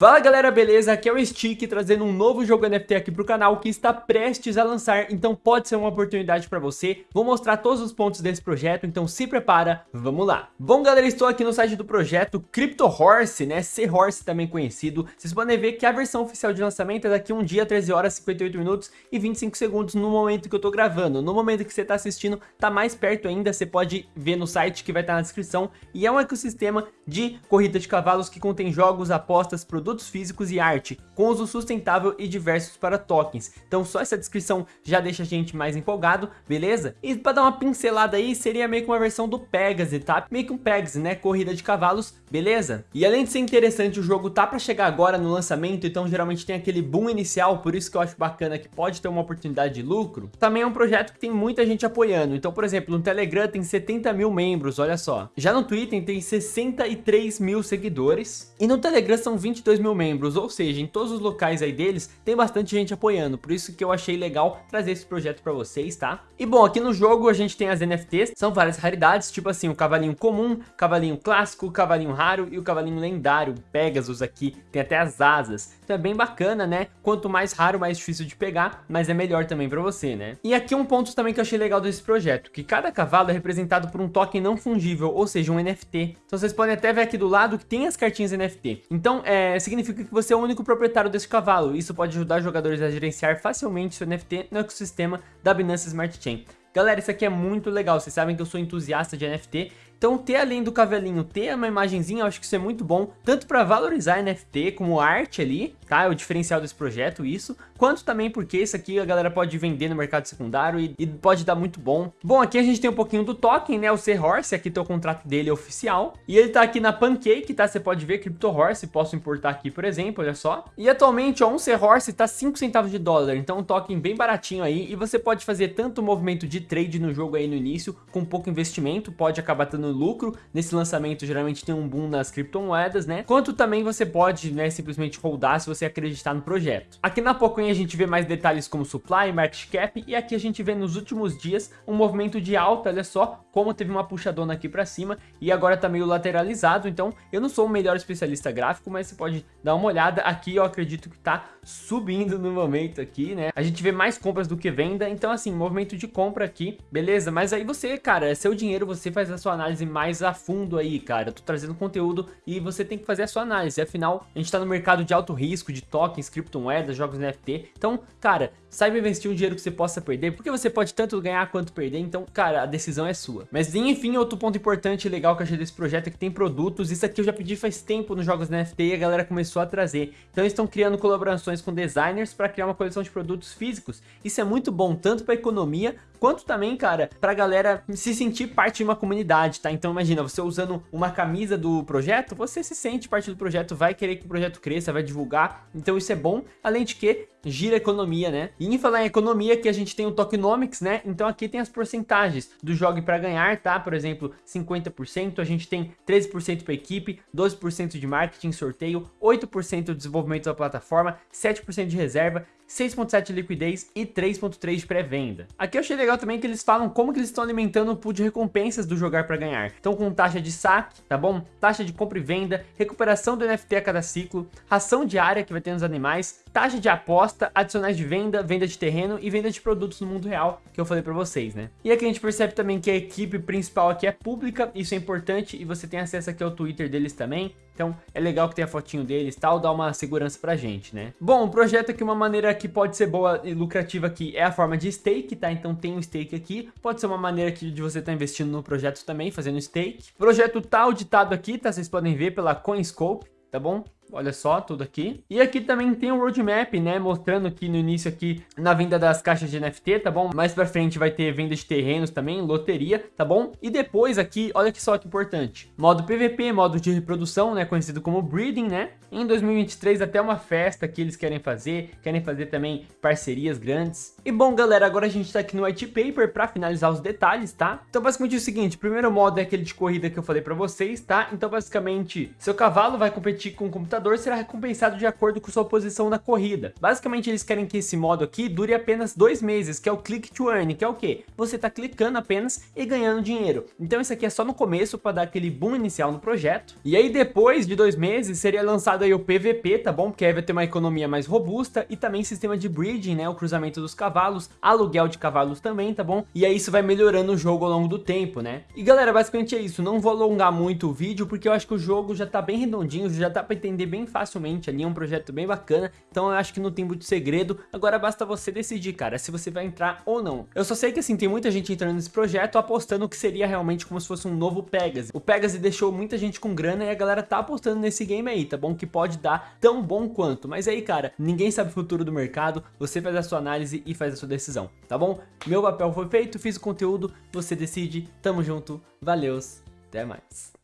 Fala galera, beleza? Aqui é o Stick trazendo um novo jogo NFT aqui pro canal que está prestes a lançar, então pode ser uma oportunidade para você. Vou mostrar todos os pontos desse projeto, então se prepara, vamos lá. Bom galera, estou aqui no site do projeto Crypto Horse, né? C-Horse também conhecido. Vocês podem ver que a versão oficial de lançamento é daqui um dia, 13 horas, 58 minutos e 25 segundos no momento que eu tô gravando. No momento que você tá assistindo, tá mais perto ainda, você pode ver no site que vai estar na descrição. E é um ecossistema de corrida de cavalos que contém jogos, apostas, produtos produtos físicos e arte, com uso sustentável e diversos para tokens. Então só essa descrição já deixa a gente mais empolgado, beleza? E para dar uma pincelada aí, seria meio que uma versão do Pegasus, tá? Meio que um Pegasus, né? Corrida de cavalos, beleza? E além de ser interessante, o jogo tá para chegar agora no lançamento, então geralmente tem aquele boom inicial, por isso que eu acho bacana que pode ter uma oportunidade de lucro. Também é um projeto que tem muita gente apoiando. Então, por exemplo, no Telegram tem 70 mil membros, olha só. Já no Twitter tem 63 mil seguidores. E no Telegram são 22 2 mil membros, ou seja, em todos os locais aí deles tem bastante gente apoiando, por isso que eu achei legal trazer esse projeto para vocês, tá? E bom, aqui no jogo a gente tem as NFTs, são várias raridades, tipo assim, o cavalinho comum, cavalinho clássico, cavalinho raro e o cavalinho lendário, Pegasus aqui, tem até as asas, então é bem bacana, né? Quanto mais raro, mais difícil de pegar, mas é melhor também para você, né? E aqui um ponto também que eu achei legal desse projeto, que cada cavalo é representado por um token não fungível, ou seja, um NFT. Então vocês podem até ver aqui do lado que tem as cartinhas NFT. Então, é, significa que você é o único proprietário desse cavalo. Isso pode ajudar jogadores a gerenciar facilmente seu NFT no ecossistema da Binance Smart Chain. Galera, isso aqui é muito legal, vocês sabem que eu sou entusiasta de NFT então ter além do cavalinho, ter uma imagenzinha, eu acho que isso é muito bom, tanto para valorizar NFT como arte ali, tá? É o diferencial desse projeto, isso, quanto também porque isso aqui a galera pode vender no mercado secundário e, e pode dar muito bom. Bom, aqui a gente tem um pouquinho do token, né? O C-Horse, aqui tem o contrato dele oficial. E ele tá aqui na Pancake, tá? Você pode ver Crypto Horse, posso importar aqui, por exemplo, olha só. E atualmente, ó, um C-Horse tá 5 centavos de dólar, então um token bem baratinho aí. E você pode fazer tanto movimento de trade no jogo aí no início, com pouco investimento, pode acabar dando lucro. Nesse lançamento, geralmente tem um boom nas criptomoedas, né? Quanto também você pode, né, simplesmente holdar se você acreditar no projeto. Aqui na Pocoin a gente vê mais detalhes como supply, market cap, e aqui a gente vê nos últimos dias um movimento de alta, olha só, como teve uma puxadona aqui para cima, e agora tá meio lateralizado, então eu não sou o melhor especialista gráfico, mas você pode dar uma olhada, aqui eu acredito que tá subindo no momento aqui, né? A gente vê mais compras do que venda, então assim, movimento de compra aqui, beleza? Mas aí você, cara, é seu dinheiro, você faz a sua análise análise mais a fundo aí, cara. Eu tô trazendo conteúdo e você tem que fazer a sua análise. Afinal, a gente tá no mercado de alto risco, de tokens, criptomoedas, jogos NFT. Então, cara, saiba investir um dinheiro que você possa perder, porque você pode tanto ganhar quanto perder. Então, cara, a decisão é sua. Mas, enfim, outro ponto importante e legal que eu achei desse projeto é que tem produtos. Isso aqui eu já pedi faz tempo nos jogos NFT e a galera começou a trazer. Então, eles estão criando colaborações com designers para criar uma coleção de produtos físicos. Isso é muito bom, tanto para economia, quanto também, cara, pra galera se sentir parte de uma comunidade, tá? Então imagina, você usando uma camisa do projeto, você se sente parte do projeto, vai querer que o projeto cresça, vai divulgar, então isso é bom, além de que gira economia, né? E em falar em economia, que a gente tem o tokenomics, né? Então aqui tem as porcentagens do jogo para ganhar, tá? Por exemplo, 50%, a gente tem 13% para equipe, 12% de marketing, sorteio, 8% de desenvolvimento da plataforma, 7% de reserva, 6.7 de liquidez e 3.3 de pré-venda. Aqui eu achei legal também que eles falam como que eles estão alimentando o pool de recompensas do jogar para ganhar. Então com taxa de saque, tá bom? Taxa de compra e venda, recuperação do NFT a cada ciclo, ração diária que vai ter nos animais, taxa de aposta, adicionais de venda, venda de terreno e venda de produtos no mundo real, que eu falei para vocês, né? E aqui a gente percebe também que a equipe principal aqui é pública, isso é importante e você tem acesso aqui ao Twitter deles também. Então é legal que tem a fotinho deles e tal, dá uma segurança pra gente, né? Bom, o projeto aqui, uma maneira que pode ser boa e lucrativa aqui é a forma de stake, tá? Então tem um stake aqui, pode ser uma maneira aqui de você estar tá investindo no projeto também, fazendo stake. O projeto tá auditado aqui, tá? Vocês podem ver pela CoinScope, tá bom? Olha só, tudo aqui. E aqui também tem um roadmap, né? Mostrando aqui no início aqui na venda das caixas de NFT, tá bom? Mais pra frente vai ter venda de terrenos também, loteria, tá bom? E depois aqui, olha que só que importante. Modo PVP, modo de reprodução, né? Conhecido como breeding, né? Em 2023 até uma festa que eles querem fazer, querem fazer também parcerias grandes. E bom, galera, agora a gente tá aqui no white paper pra finalizar os detalhes, tá? Então basicamente é o seguinte, o primeiro modo é aquele de corrida que eu falei pra vocês, tá? Então basicamente, seu cavalo vai competir com o computador lutador será recompensado de acordo com sua posição na corrida. Basicamente eles querem que esse modo aqui dure apenas dois meses, que é o Click to Earn, que é o que? Você tá clicando apenas e ganhando dinheiro. Então isso aqui é só no começo para dar aquele boom inicial no projeto. E aí depois de dois meses seria lançado aí o PVP, tá bom? Porque aí vai ter uma economia mais robusta e também sistema de breeding, né? O cruzamento dos cavalos, aluguel de cavalos também, tá bom? E aí isso vai melhorando o jogo ao longo do tempo, né? E galera, basicamente é isso. Não vou alongar muito o vídeo porque eu acho que o jogo já tá bem redondinho, já dá para entender bem facilmente ali, é um projeto bem bacana. Então eu acho que não tem muito segredo. Agora basta você decidir, cara, se você vai entrar ou não. Eu só sei que assim, tem muita gente entrando nesse projeto apostando que seria realmente como se fosse um novo Pegasus. O Pegasus deixou muita gente com grana e a galera tá apostando nesse game aí, tá bom? Que pode dar tão bom quanto. Mas aí, cara, ninguém sabe o futuro do mercado, você faz a sua análise e faz a sua decisão, tá bom? Meu papel foi feito, fiz o conteúdo, você decide, tamo junto, valeus, até mais.